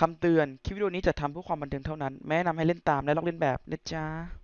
คำเตือน คลิปวิดีโอนี้จะทำเพื่อความบันเทิงเท่านั้น แม่นำให้เล่นตามและลอกเล่นแบบนะจ๊ะ